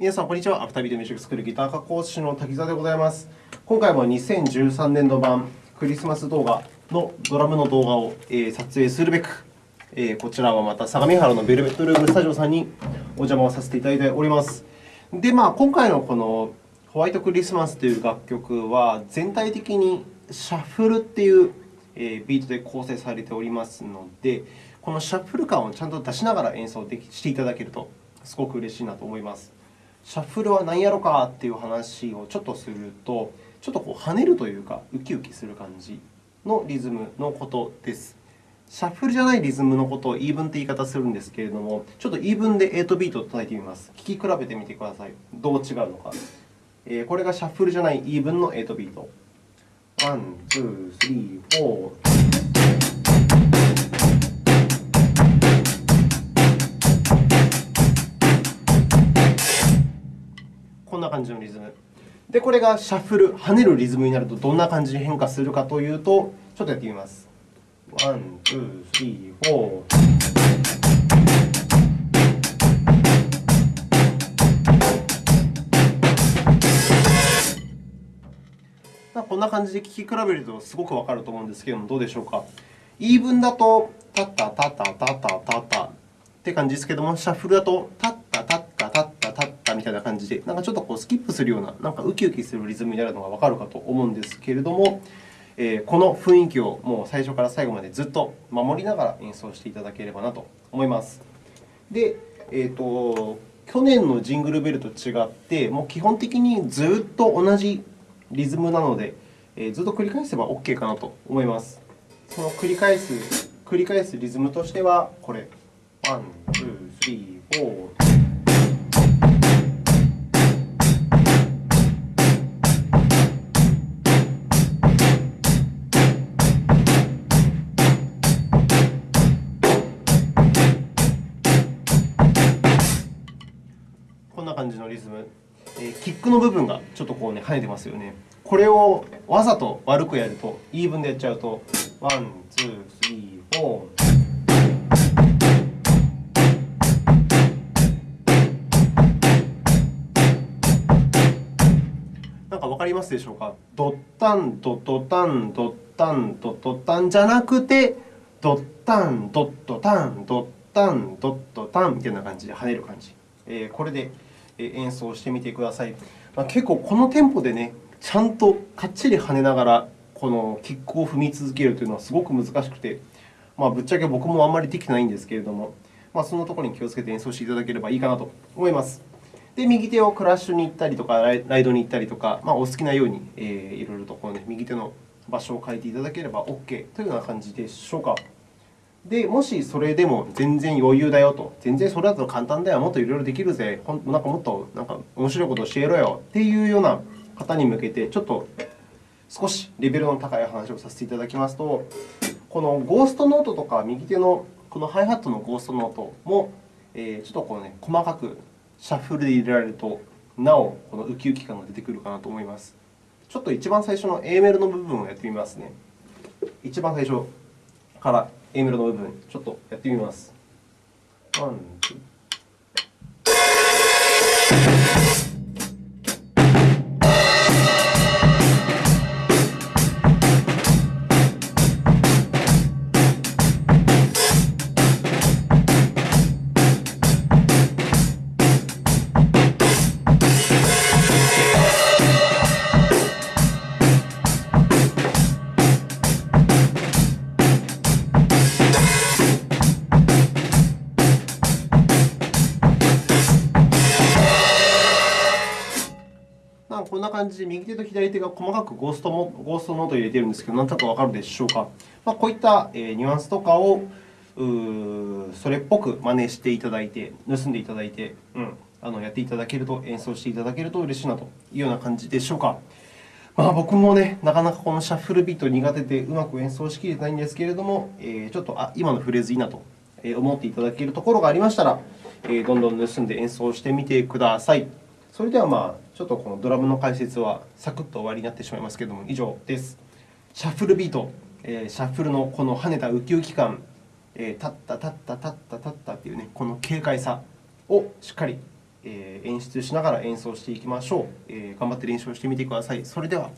皆さん、こんにちは。アフタービートミュージックスクールギター科講師の滝沢でございます。今回も2013年度版クリスマス動画のドラムの動画をえ撮影するべく、えこちらはまた相模原のベルベットルームスタジオさんにお邪魔をさせていただいております。で、まあ、今回のこのホワイトクリスマスという楽曲は、全体的にシャッフルっていうえビートで構成されておりますので、このシャッフル感をちゃんと出しながら演奏できしていただけると、すごく嬉しいなと思います。シャッフルは何やろかっていう話をちょっとすると、ちょっとこう跳ねるというか、ウキウキする感じのリズムのことです。シャッフルじゃないリズムのことをイーブンって言い方するんですけれども、ちょっとイーブンで8ビートを叩いてみます。聴き比べてみてください。どう違うのか。えこれがシャッフルじゃないイーブンの8ビート。ワン、ツー、スリー、フォー。こんな感じのリズム。で、これがシャッフル、跳ねるリズムになるとどんな感じに変化するかというと、ちょっとやってみます。ワン、ツー、スリー、フォー。まあこんな感じで聴き比べるとすごくわかると思うんですけども、どうでしょうか？イーブンだと、タッタタタタタタタって感じですけども、シャッフルだと、タッたいな感じで、なんかちょっとこうスキップするような、なんかウキウキするリズムになるのがわかるかと思うんですけれども、えー、この雰囲気をもう最初から最後までずっと守りながら演奏していただければなと思います。で、えーと、去年のジングルベルと違って、もう基本的にずっと同じリズムなので、えー、ずっと繰り返せば OK かなと思います。その繰り返す繰り返すリズムとしては、これ。1、2、3、4、感じのリズム。えーキックの部分がちょっとこうね、跳ねてますよね。これをわざと悪くやると、イーブンでやっちゃうと、ワン、ツー、スリー、フォー。なんかわかりますでしょうか？ドッタン、ドッドタン、ドッタン、ドッドタンじゃなくて、ドッタン、ドッドタン、ドッタン、ドッドタンみたいな感じで跳ねる感じ。えーこれで演奏してみてください。まあ、結構このテンポでね、ちゃんとかっちり跳ねながら、このキックを踏み続けるというのはすごく難しくて、まあ、ぶっちゃけ僕もあんまりできてないんですけれども、まあ、そんなところに気をつけて演奏していただければいいかなと思います。で、右手をクラッシュに行ったりとか、ライドに行ったりとか、まあ、お好きなように、えーいろいろとこう、ね、右手の場所を変えていただければ OK というような感じでしょうか。で、もしそれでも全然余裕だよと、全然それだと簡単だよ、もっといろいろできるぜ、ほんなんかもっとなんか面白いこと教えろよっていうような方に向けて、ちょっと少しレベルの高い話をさせていただきますと、このゴーストノートとか、右手のこのハイハットのゴーストノートも、えちょっとこう、ね、細かくシャッフルで入れられると、なおこのウキウキ感が出てくるかなと思います。ちょっと一番最初の A メロの部分をやってみますね。一番最初から A メロの部分、ちょっとやってみます。ワン、ツーなんかこんな感じで右手と左手が細かくゴーストもゴーストノートを入れているんですけど、なんとなくわかるでしょうか？まあ、こういったえニュアンスとかをそれっぽく真似していただいて、盗んでいただいて、うん、あのやっていただけると、演奏していただけると嬉しいなというような感じでしょうか？まあ、僕もね、なかなかこのシャッフルビート苦手でうまく演奏しきれてないんですけれども、えちょっとあ今のフレーズいいなと思っていただけるところがありましたら、えどんどん盗んで演奏してみてください。それでは、まあ、ちょっとこのドラムの解説はサクッと終わりになってしまいますけども、以上です。シャッフルビート、えーシャッフルのこの跳ねたウキウキ感、えータッタタッタタッタタッタっていうね、この軽快さをしっかり、え演出しながら演奏していきましょう、え頑張って練習をしてみてください。それでは。